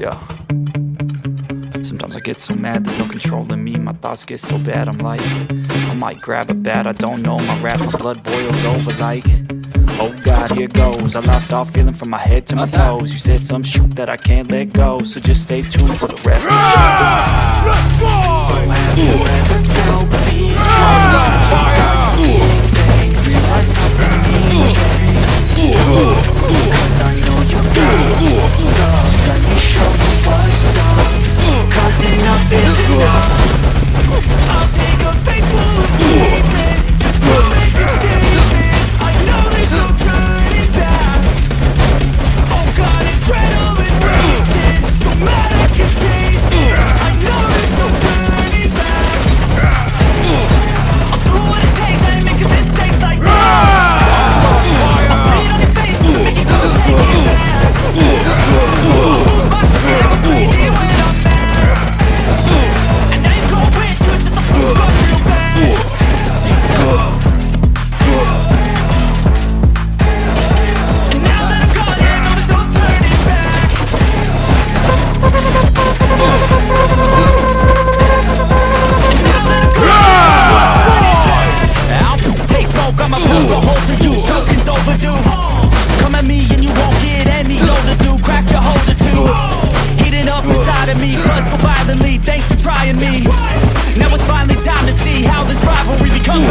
Yeah. Sometimes I get so mad, there's no control in me. My thoughts get so bad, I'm like I might grab a bat, I don't know My rap, my blood boils over like Oh God, here goes. I lost all feeling from my head to my toes. You said some shit that I can't let go So just stay tuned for the rest of the show. So have inside of me, blood so violently Thanks for trying me. Now it's finally time to see How this rivalry becomes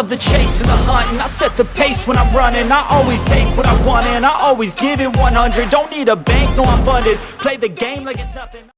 love the chase and the hunt and I set the pace when I'm running. I always take what I want and I always give it 100 Don't need a bank, no I'm funded. Play the game like it's nothing